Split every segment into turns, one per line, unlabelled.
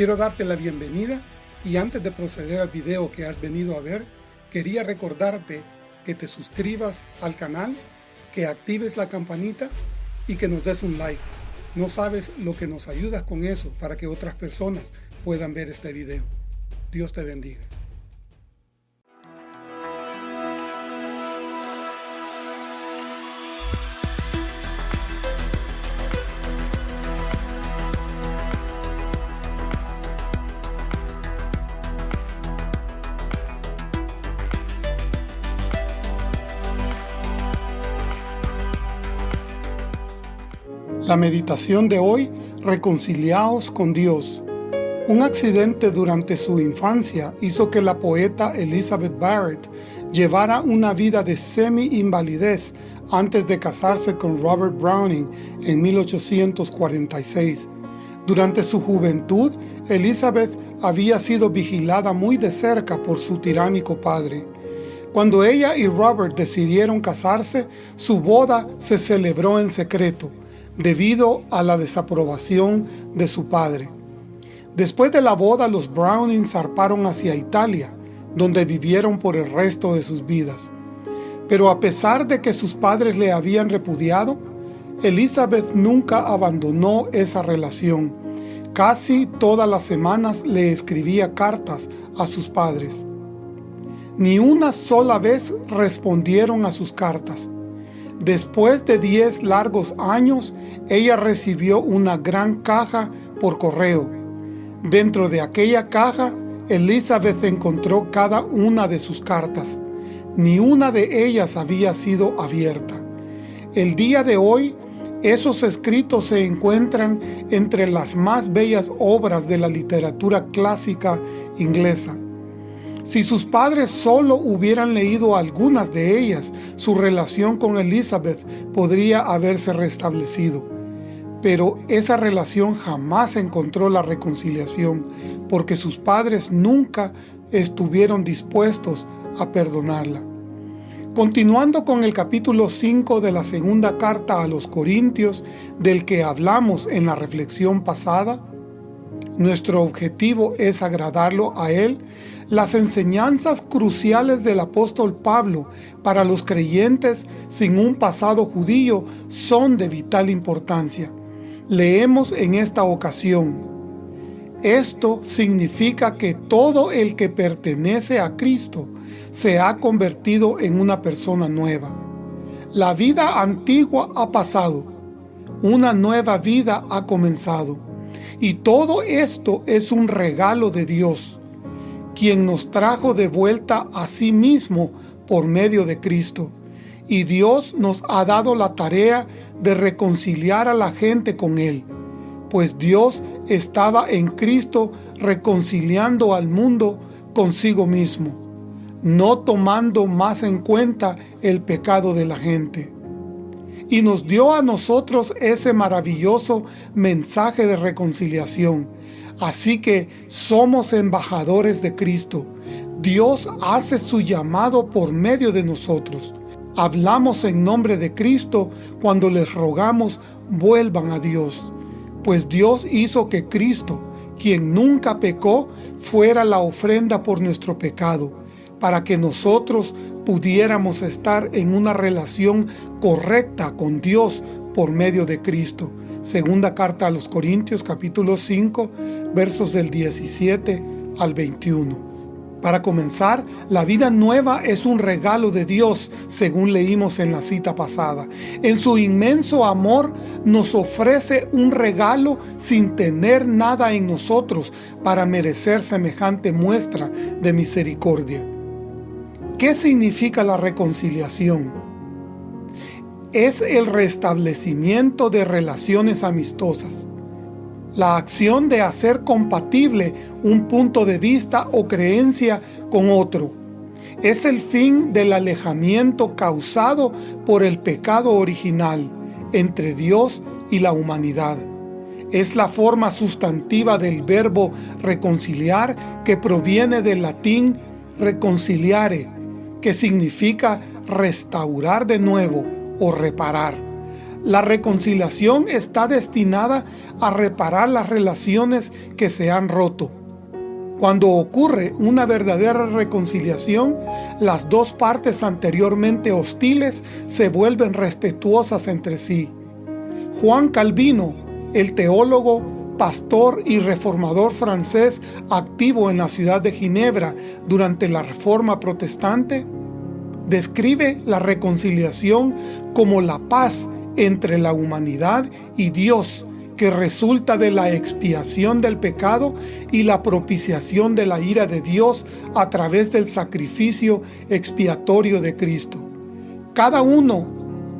Quiero darte la bienvenida y antes de proceder al video que has venido a ver, quería recordarte que te suscribas al canal, que actives la campanita y que nos des un like. No sabes lo que nos ayudas con eso para que otras personas puedan ver este video. Dios te bendiga. La meditación de hoy, reconciliados con Dios. Un accidente durante su infancia hizo que la poeta Elizabeth Barrett llevara una vida de semi-invalidez antes de casarse con Robert Browning en 1846. Durante su juventud, Elizabeth había sido vigilada muy de cerca por su tiránico padre. Cuando ella y Robert decidieron casarse, su boda se celebró en secreto, debido a la desaprobación de su padre. Después de la boda, los Browning zarparon hacia Italia, donde vivieron por el resto de sus vidas. Pero a pesar de que sus padres le habían repudiado, Elizabeth nunca abandonó esa relación. Casi todas las semanas le escribía cartas a sus padres. Ni una sola vez respondieron a sus cartas. Después de 10 largos años, ella recibió una gran caja por correo. Dentro de aquella caja, Elizabeth encontró cada una de sus cartas. Ni una de ellas había sido abierta. El día de hoy, esos escritos se encuentran entre las más bellas obras de la literatura clásica inglesa. Si sus padres solo hubieran leído algunas de ellas, su relación con Elizabeth podría haberse restablecido. Pero esa relación jamás encontró la reconciliación, porque sus padres nunca estuvieron dispuestos a perdonarla. Continuando con el capítulo 5 de la segunda carta a los Corintios, del que hablamos en la reflexión pasada, nuestro objetivo es agradarlo a Él las enseñanzas cruciales del apóstol Pablo para los creyentes sin un pasado judío son de vital importancia. Leemos en esta ocasión, esto significa que todo el que pertenece a Cristo se ha convertido en una persona nueva. La vida antigua ha pasado, una nueva vida ha comenzado. Y todo esto es un regalo de Dios quien nos trajo de vuelta a sí mismo por medio de Cristo. Y Dios nos ha dado la tarea de reconciliar a la gente con Él, pues Dios estaba en Cristo reconciliando al mundo consigo mismo, no tomando más en cuenta el pecado de la gente. Y nos dio a nosotros ese maravilloso mensaje de reconciliación, Así que somos embajadores de Cristo. Dios hace su llamado por medio de nosotros. Hablamos en nombre de Cristo cuando les rogamos vuelvan a Dios. Pues Dios hizo que Cristo, quien nunca pecó, fuera la ofrenda por nuestro pecado, para que nosotros pudiéramos estar en una relación correcta con Dios por medio de Cristo. Segunda carta a los Corintios capítulo 5 versos del 17 al 21. Para comenzar, la vida nueva es un regalo de Dios, según leímos en la cita pasada. En su inmenso amor nos ofrece un regalo sin tener nada en nosotros para merecer semejante muestra de misericordia. ¿Qué significa la reconciliación? Es el restablecimiento de relaciones amistosas la acción de hacer compatible un punto de vista o creencia con otro. Es el fin del alejamiento causado por el pecado original entre Dios y la humanidad. Es la forma sustantiva del verbo reconciliar que proviene del latín reconciliare, que significa restaurar de nuevo o reparar. La reconciliación está destinada a reparar las relaciones que se han roto. Cuando ocurre una verdadera reconciliación, las dos partes anteriormente hostiles se vuelven respetuosas entre sí. Juan Calvino, el teólogo, pastor y reformador francés activo en la ciudad de Ginebra durante la Reforma Protestante, describe la reconciliación como la paz entre la humanidad y Dios que resulta de la expiación del pecado y la propiciación de la ira de Dios a través del sacrificio expiatorio de Cristo. Cada uno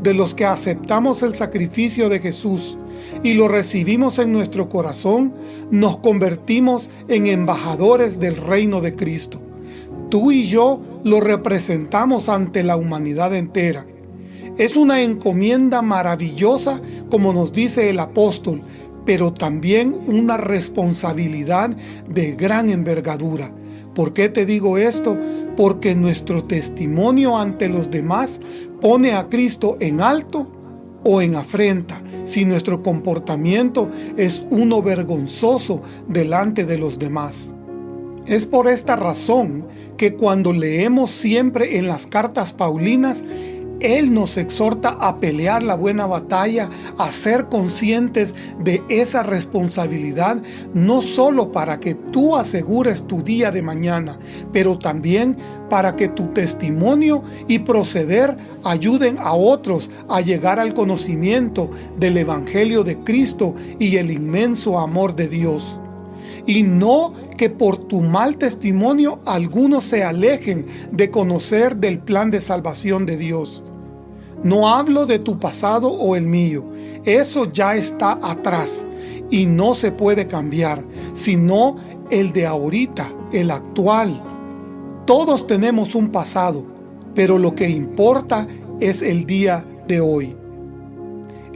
de los que aceptamos el sacrificio de Jesús y lo recibimos en nuestro corazón, nos convertimos en embajadores del reino de Cristo. Tú y yo lo representamos ante la humanidad entera. Es una encomienda maravillosa, como nos dice el apóstol, pero también una responsabilidad de gran envergadura. ¿Por qué te digo esto? Porque nuestro testimonio ante los demás pone a Cristo en alto o en afrenta, si nuestro comportamiento es uno vergonzoso delante de los demás. Es por esta razón que cuando leemos siempre en las cartas paulinas, él nos exhorta a pelear la buena batalla, a ser conscientes de esa responsabilidad, no solo para que tú asegures tu día de mañana, pero también para que tu testimonio y proceder ayuden a otros a llegar al conocimiento del Evangelio de Cristo y el inmenso amor de Dios. Y no que por tu mal testimonio algunos se alejen de conocer del plan de salvación de Dios. No hablo de tu pasado o el mío. Eso ya está atrás y no se puede cambiar, sino el de ahorita, el actual. Todos tenemos un pasado, pero lo que importa es el día de hoy.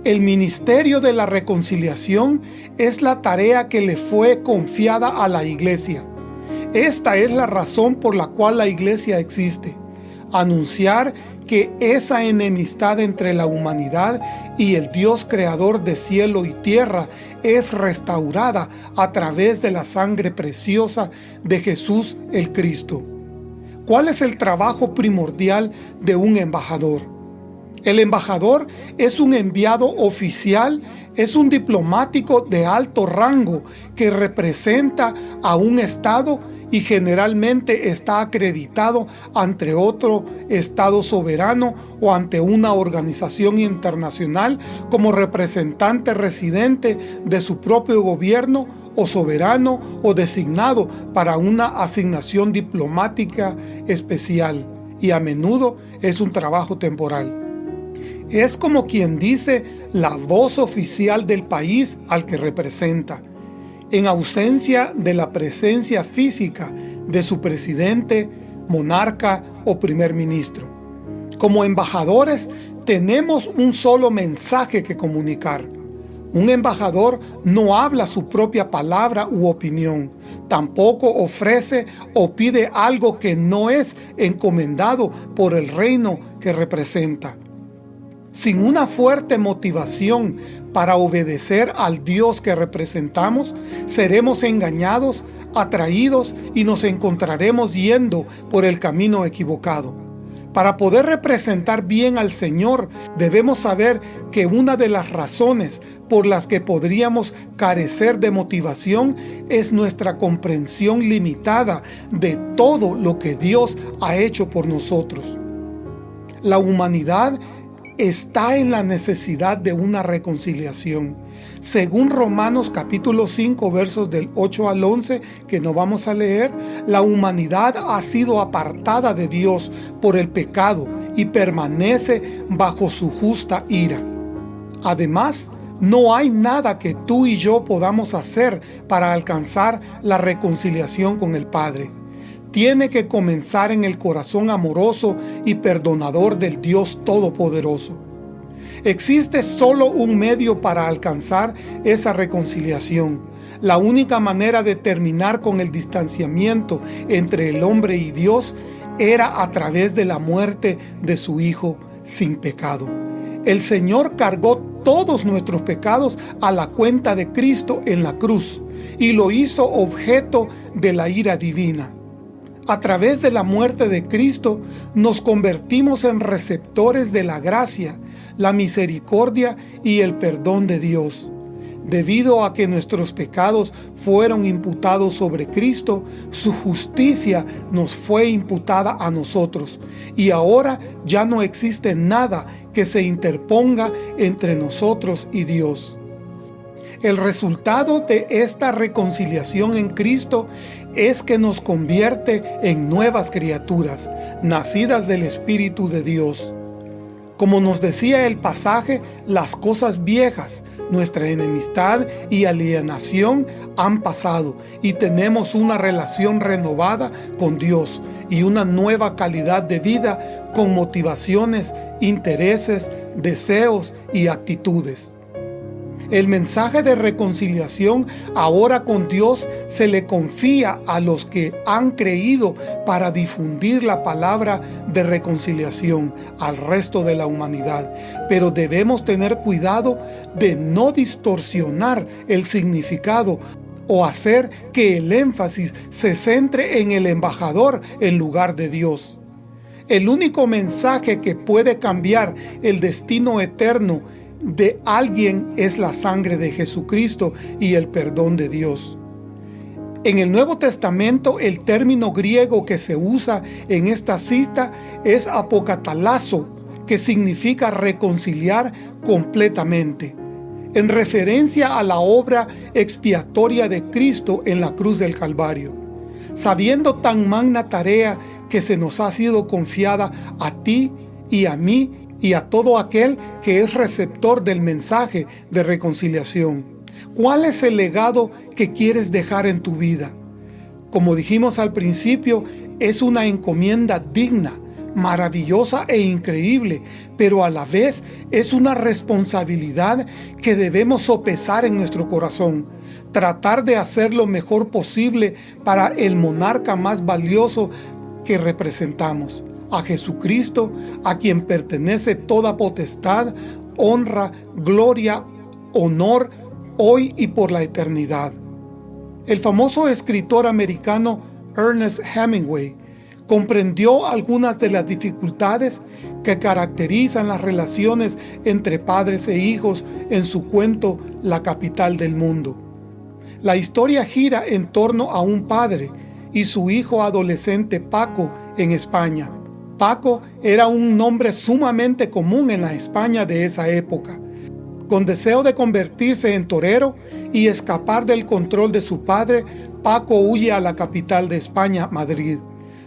El ministerio de la reconciliación es la tarea que le fue confiada a la iglesia. Esta es la razón por la cual la iglesia existe. Anunciar que esa enemistad entre la humanidad y el Dios creador de cielo y tierra es restaurada a través de la sangre preciosa de Jesús el Cristo. ¿Cuál es el trabajo primordial de un embajador? El embajador es un enviado oficial, es un diplomático de alto rango que representa a un Estado y generalmente está acreditado ante otro Estado soberano o ante una organización internacional como representante residente de su propio gobierno o soberano o designado para una asignación diplomática especial y a menudo es un trabajo temporal. Es como quien dice la voz oficial del país al que representa en ausencia de la presencia física de su presidente, monarca o primer ministro. Como embajadores tenemos un solo mensaje que comunicar. Un embajador no habla su propia palabra u opinión, tampoco ofrece o pide algo que no es encomendado por el reino que representa. Sin una fuerte motivación para obedecer al Dios que representamos, seremos engañados, atraídos y nos encontraremos yendo por el camino equivocado. Para poder representar bien al Señor, debemos saber que una de las razones por las que podríamos carecer de motivación es nuestra comprensión limitada de todo lo que Dios ha hecho por nosotros. La humanidad está en la necesidad de una reconciliación. Según Romanos capítulo 5 versos del 8 al 11 que no vamos a leer, la humanidad ha sido apartada de Dios por el pecado y permanece bajo su justa ira. Además, no hay nada que tú y yo podamos hacer para alcanzar la reconciliación con el Padre tiene que comenzar en el corazón amoroso y perdonador del Dios Todopoderoso. Existe solo un medio para alcanzar esa reconciliación. La única manera de terminar con el distanciamiento entre el hombre y Dios era a través de la muerte de su Hijo sin pecado. El Señor cargó todos nuestros pecados a la cuenta de Cristo en la cruz y lo hizo objeto de la ira divina. A través de la muerte de Cristo nos convertimos en receptores de la gracia, la misericordia y el perdón de Dios. Debido a que nuestros pecados fueron imputados sobre Cristo, su justicia nos fue imputada a nosotros, y ahora ya no existe nada que se interponga entre nosotros y Dios. El resultado de esta reconciliación en Cristo es que nos convierte en nuevas criaturas, nacidas del Espíritu de Dios. Como nos decía el pasaje, las cosas viejas, nuestra enemistad y alienación han pasado y tenemos una relación renovada con Dios y una nueva calidad de vida con motivaciones, intereses, deseos y actitudes. El mensaje de reconciliación ahora con Dios se le confía a los que han creído para difundir la palabra de reconciliación al resto de la humanidad. Pero debemos tener cuidado de no distorsionar el significado o hacer que el énfasis se centre en el embajador en lugar de Dios. El único mensaje que puede cambiar el destino eterno de alguien es la sangre de Jesucristo y el perdón de Dios. En el Nuevo Testamento el término griego que se usa en esta cita es apocatalazo, que significa reconciliar completamente, en referencia a la obra expiatoria de Cristo en la cruz del Calvario. Sabiendo tan magna tarea que se nos ha sido confiada a ti y a mí y a todo aquel que es receptor del mensaje de reconciliación. ¿Cuál es el legado que quieres dejar en tu vida? Como dijimos al principio, es una encomienda digna, maravillosa e increíble, pero a la vez es una responsabilidad que debemos sopesar en nuestro corazón, tratar de hacer lo mejor posible para el monarca más valioso que representamos a Jesucristo, a quien pertenece toda potestad, honra, gloria, honor, hoy y por la eternidad. El famoso escritor americano Ernest Hemingway comprendió algunas de las dificultades que caracterizan las relaciones entre padres e hijos en su cuento La capital del mundo. La historia gira en torno a un padre y su hijo adolescente Paco en España, Paco era un nombre sumamente común en la España de esa época. Con deseo de convertirse en torero y escapar del control de su padre, Paco huye a la capital de España, Madrid.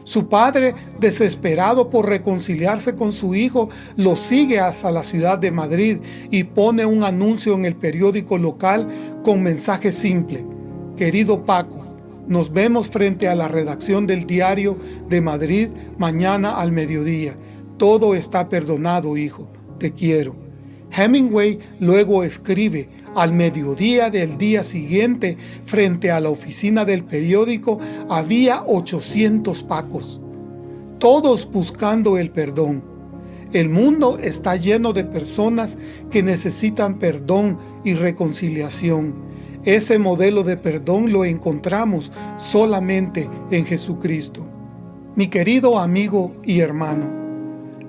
Su padre, desesperado por reconciliarse con su hijo, lo sigue hasta la ciudad de Madrid y pone un anuncio en el periódico local con mensaje simple. Querido Paco, nos vemos frente a la redacción del diario de Madrid mañana al mediodía. Todo está perdonado, hijo. Te quiero. Hemingway luego escribe, al mediodía del día siguiente, frente a la oficina del periódico, había 800 pacos, todos buscando el perdón. El mundo está lleno de personas que necesitan perdón y reconciliación. Ese modelo de perdón lo encontramos solamente en Jesucristo. Mi querido amigo y hermano,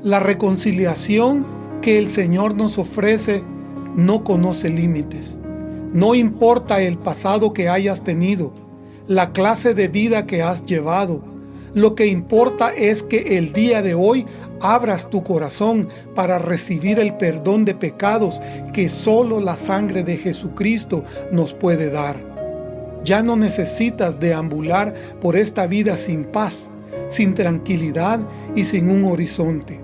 la reconciliación que el Señor nos ofrece no conoce límites. No importa el pasado que hayas tenido, la clase de vida que has llevado, lo que importa es que el día de hoy abras tu corazón para recibir el perdón de pecados que solo la sangre de Jesucristo nos puede dar. Ya no necesitas deambular por esta vida sin paz, sin tranquilidad y sin un horizonte.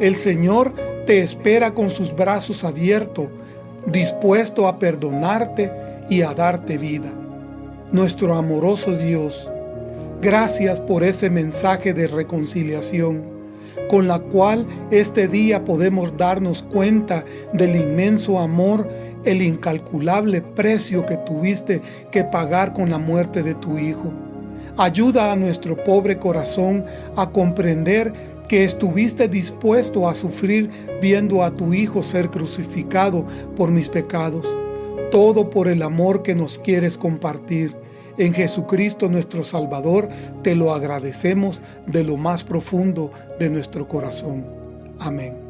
El Señor te espera con sus brazos abiertos, dispuesto a perdonarte y a darte vida. Nuestro amoroso Dios, gracias por ese mensaje de reconciliación con la cual este día podemos darnos cuenta del inmenso amor, el incalculable precio que tuviste que pagar con la muerte de tu Hijo. Ayuda a nuestro pobre corazón a comprender que estuviste dispuesto a sufrir viendo a tu Hijo ser crucificado por mis pecados, todo por el amor que nos quieres compartir. En Jesucristo nuestro Salvador te lo agradecemos de lo más profundo de nuestro corazón. Amén.